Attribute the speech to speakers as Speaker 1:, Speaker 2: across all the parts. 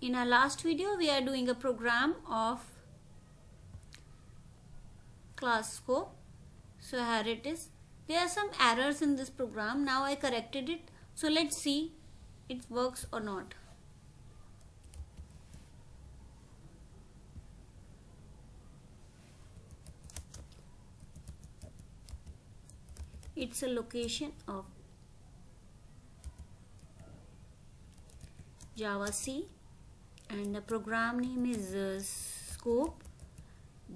Speaker 1: in our last video we are doing a program of class scope so here it is. There are some errors in this program. Now I corrected it. So let's see it works or not. It's a location of Java C and the program name is uh, scope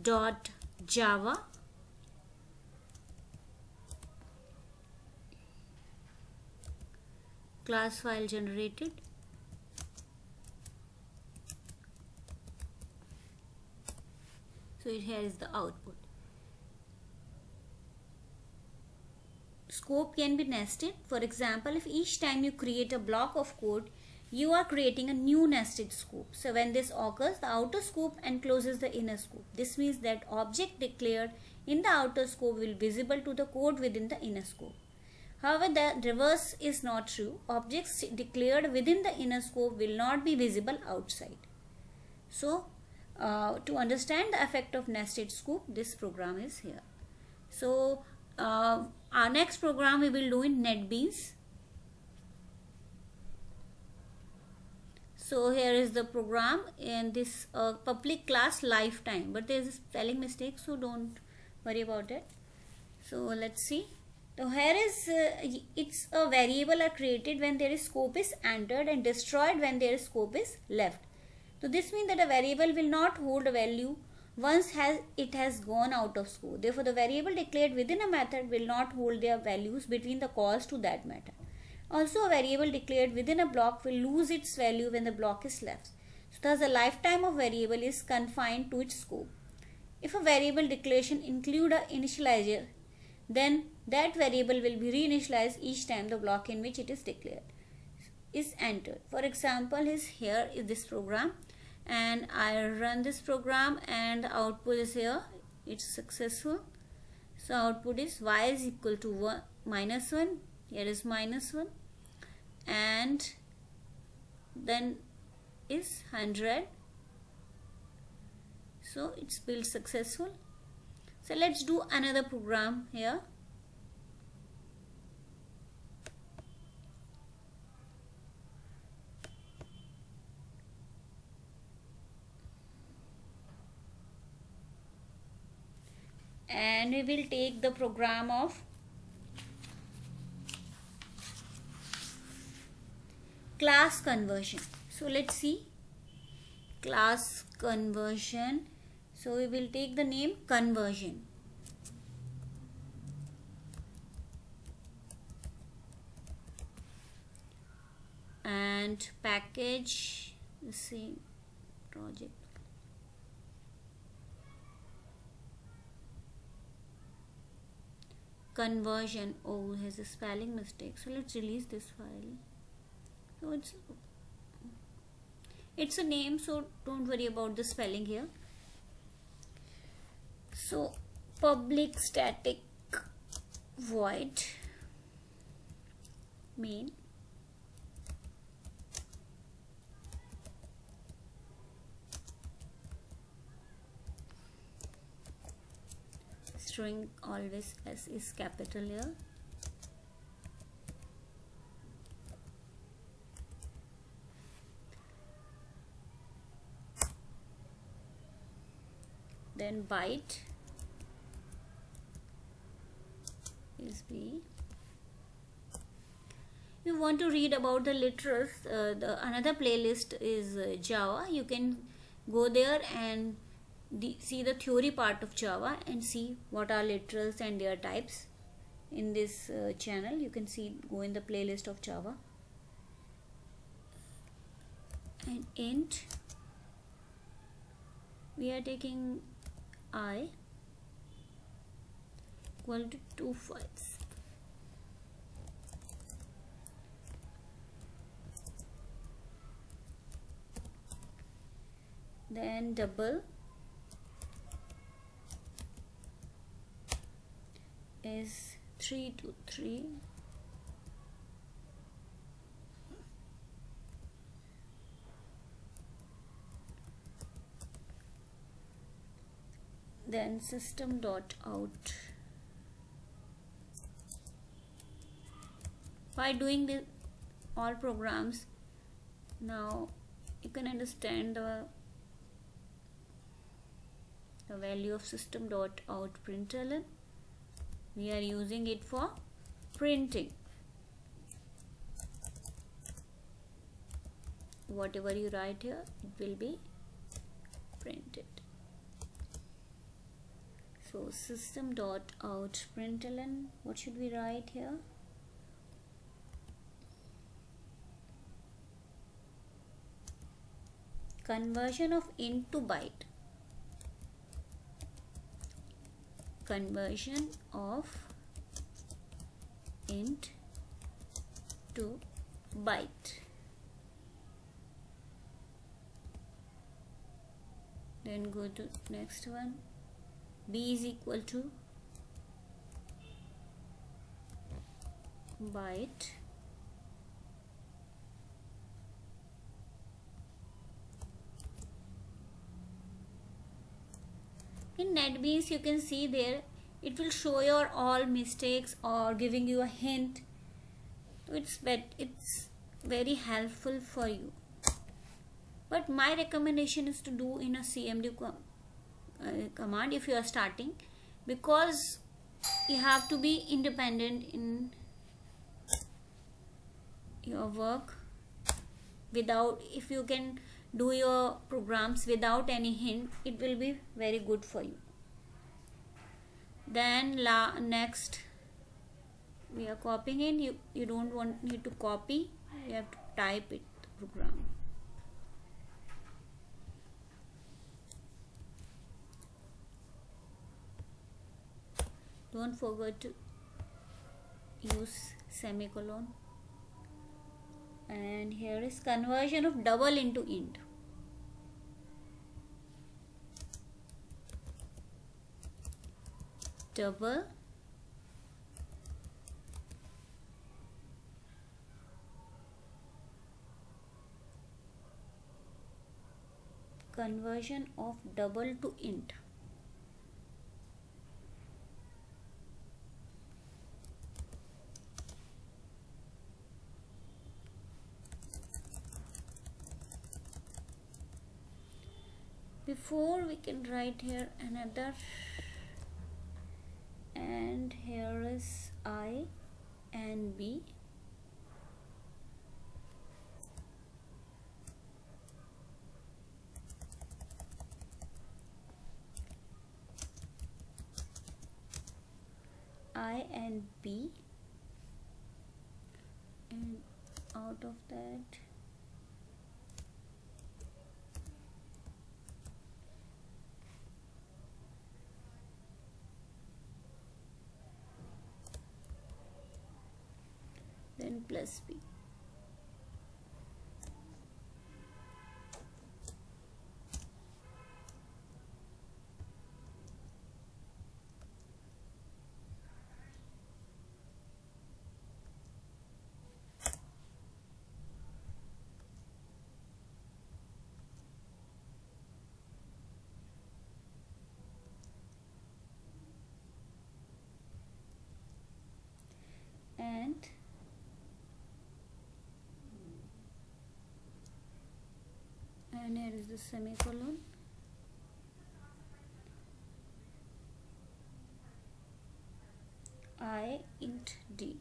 Speaker 1: dot java. Class file generated. So here is the output. Scope can be nested. For example if each time you create a block of code you are creating a new nested scope. So when this occurs, the outer scope encloses the inner scope. This means that object declared in the outer scope will be visible to the code within the inner scope. However, the reverse is not true. Objects declared within the inner scope will not be visible outside. So, uh, to understand the effect of nested scope, this program is here. So, uh, our next program we will do in NetBeans. So here is the program and this uh, public class lifetime. But there is a spelling mistake so don't worry about it. So let's see. So here is uh, it's a variable are created when there is scope is entered and destroyed when there is scope is left. So this means that a variable will not hold a value once has it has gone out of scope. Therefore the variable declared within a method will not hold their values between the calls to that method also, a variable declared within a block will lose its value when the block is left. So, thus the lifetime of variable is confined to its scope. If a variable declaration include a initializer, then that variable will be reinitialized each time the block in which it is declared is entered. For example, is here is this program and I run this program and the output is here. It's successful. So output is y is equal to 1 minus 1. Here is minus 1 and then is 100 so it's built successful. So let's do another program here. And we will take the program of class conversion. So let's see. Class conversion. So we will take the name conversion. And package the same project. Conversion. Oh has a spelling mistake. So let's release this file it's it's a name so don't worry about the spelling here. So public static void main. String always s is capital here then byte is B. You want to read about the literals, uh, the another playlist is uh, Java. You can go there and the, see the theory part of Java and see what are literals and their types in this uh, channel. You can see go in the playlist of Java and int we are taking i equal to 2 files then double is 3 to 3 then system dot out. By doing this all programs now you can understand the the value of system dot out println. We are using it for printing. Whatever you write here it will be printed so system dot out println what should we write here? Conversion of int to byte. Conversion of int to byte. Then go to next one b is equal to byte in NetBeans you can see there it will show your all mistakes or giving you a hint. It's bet it's very helpful for you. But my recommendation is to do in a cmd uh, command if you are starting because you have to be independent in your work without if you can do your programs without any hint it will be very good for you. Then la next we are copying in you you don't want need to copy you have to type it program don't forget to use semicolon. And here is conversion of double into int. Double conversion of double to int before we can write here another and here is I and B. I and B. And out of that then plus b and and is the semicolon i int d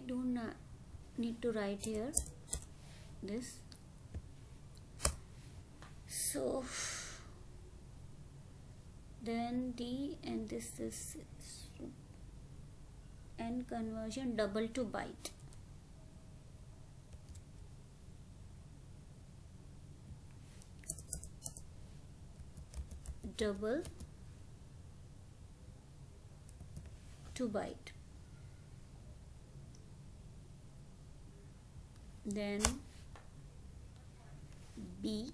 Speaker 1: we don't need to write here this. So then D and this is and conversion double to byte. Double to byte then B.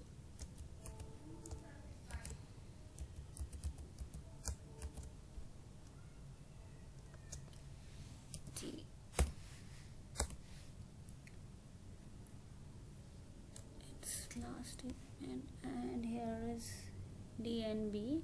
Speaker 1: T. It's last and and here is D and B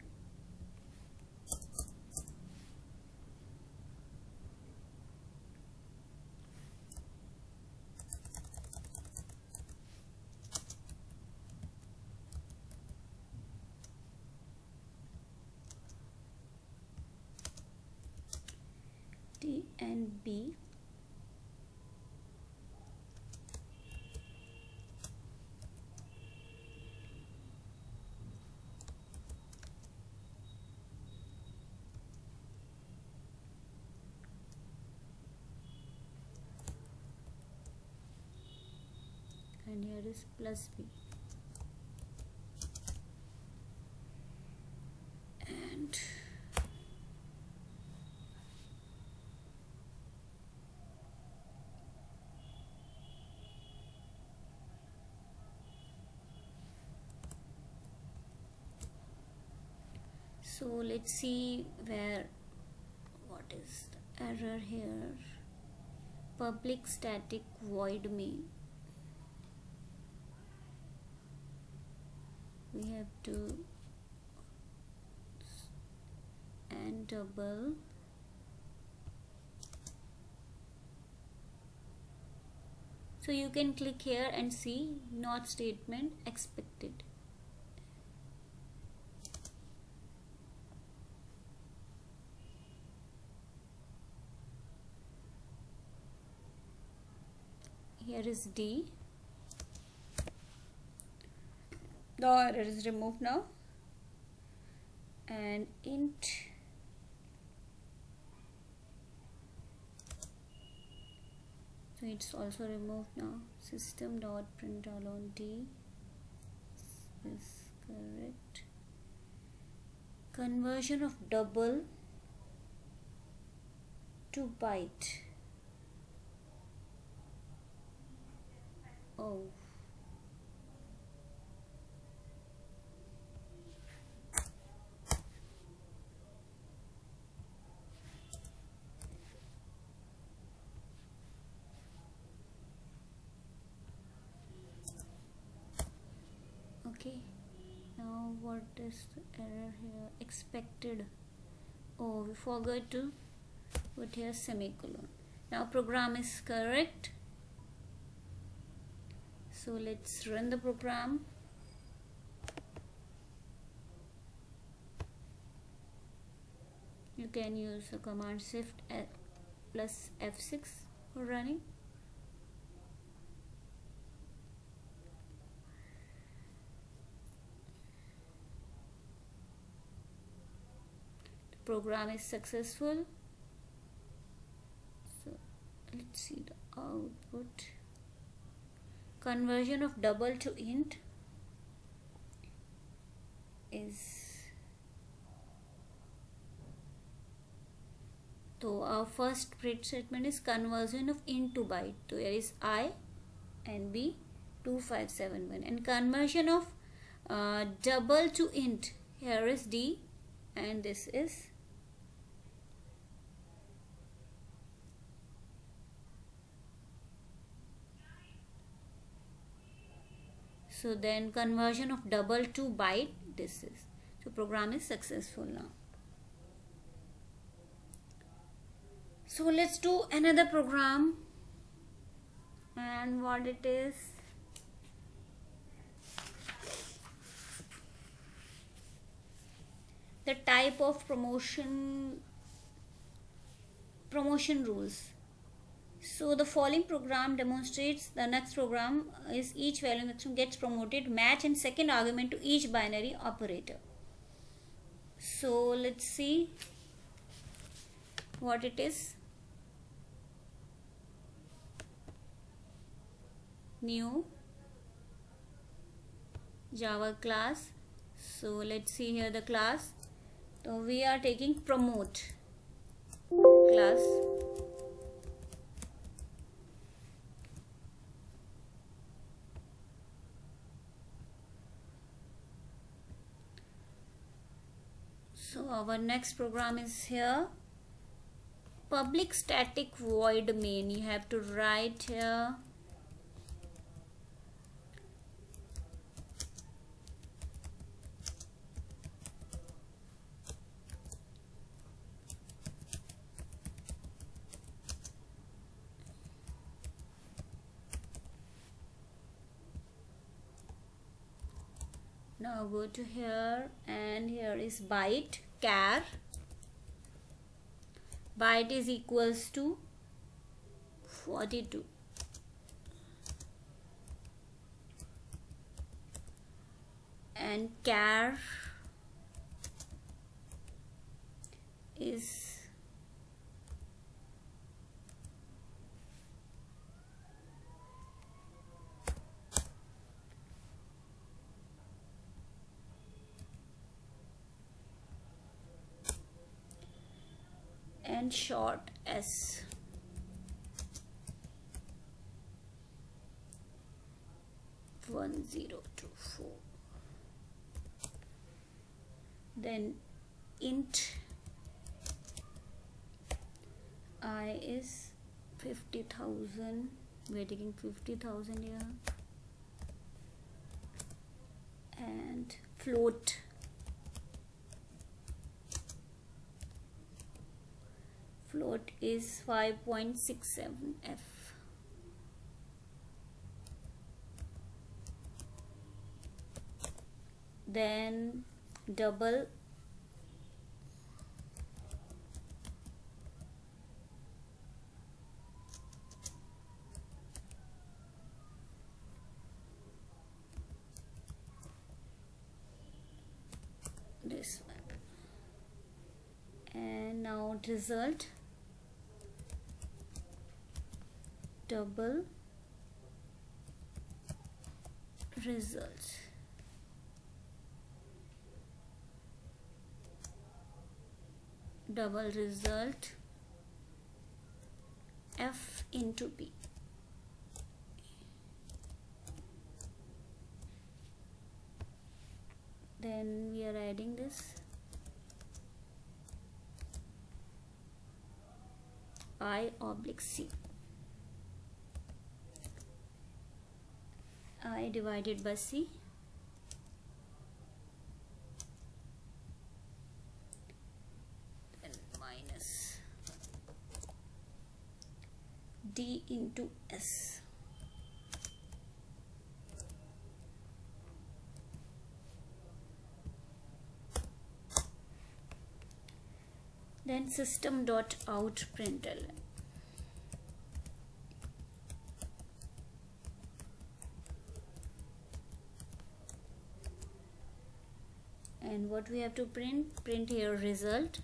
Speaker 1: D and B and here is plus B. And so let's see where what is the error here? Public static void main we have to and double so you can click here and see not statement expected. Here is D the error is removed now. And int so it's also removed now. System dot print on d. Is correct. Conversion of double to byte. Oh okay now what is the error here expected. Oh we forgot to put here semicolon. Now program is correct. So let's run the program. You can use the command shift plus F6 for running program is successful. So let's see the output. Conversion of double to int is so our first print statement is conversion of int to byte. So here is i and b 2571 and conversion of uh, double to int here is d and this is so then conversion of double to byte this is. So program is successful now. So let's do another program. And what it is? The type of promotion promotion rules so the following program demonstrates the next program is each value maximum gets promoted match and second argument to each binary operator. So let's see what it is. New java class. So let's see here the class. So we are taking promote class so our next program is here. Public static void main. You have to write here. Now go to here and here is byte char byte is equals to 42 and char is and short s. One zero two four. Then int i is 50000 we're taking 50000 here. And float float is 5.67 f. Then double. This one. And now result double results. Double result f into p then we are adding this. I oblique c i divided by c. And minus d into s. Then system dot out println and what we have to print print here result.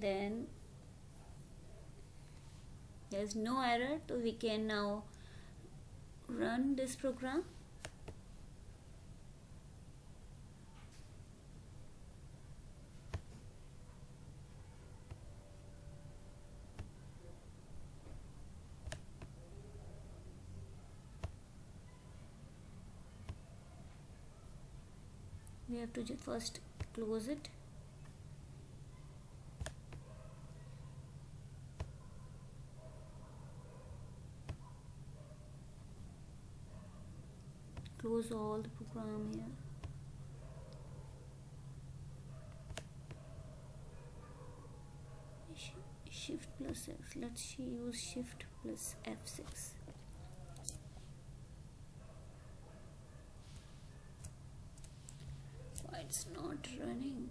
Speaker 1: Then there's no error so we can now run this program we have to first close it. Close all the program here. Shift plus x. Let's use shift plus f6 it's not running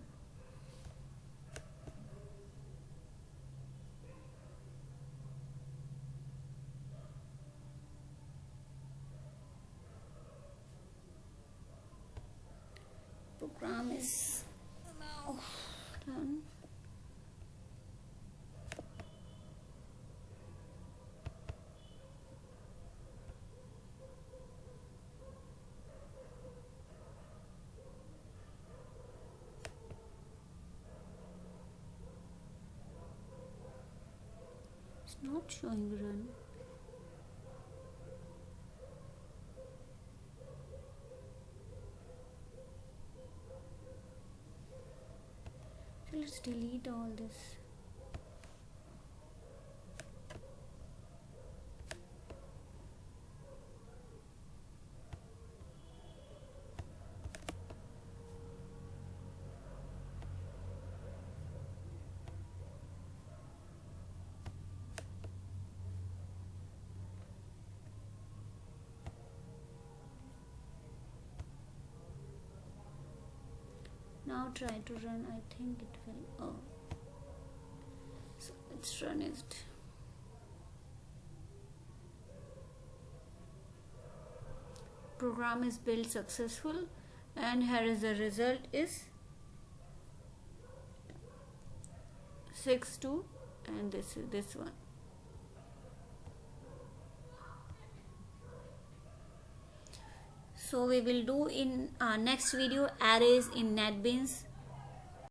Speaker 1: program is now done it's not showing run so let's delete all this now try to run. I think it will oh. So let's run it. Program is built successful and here is the result is 6 2 and this is this one so we will do in our next video arrays in netbeans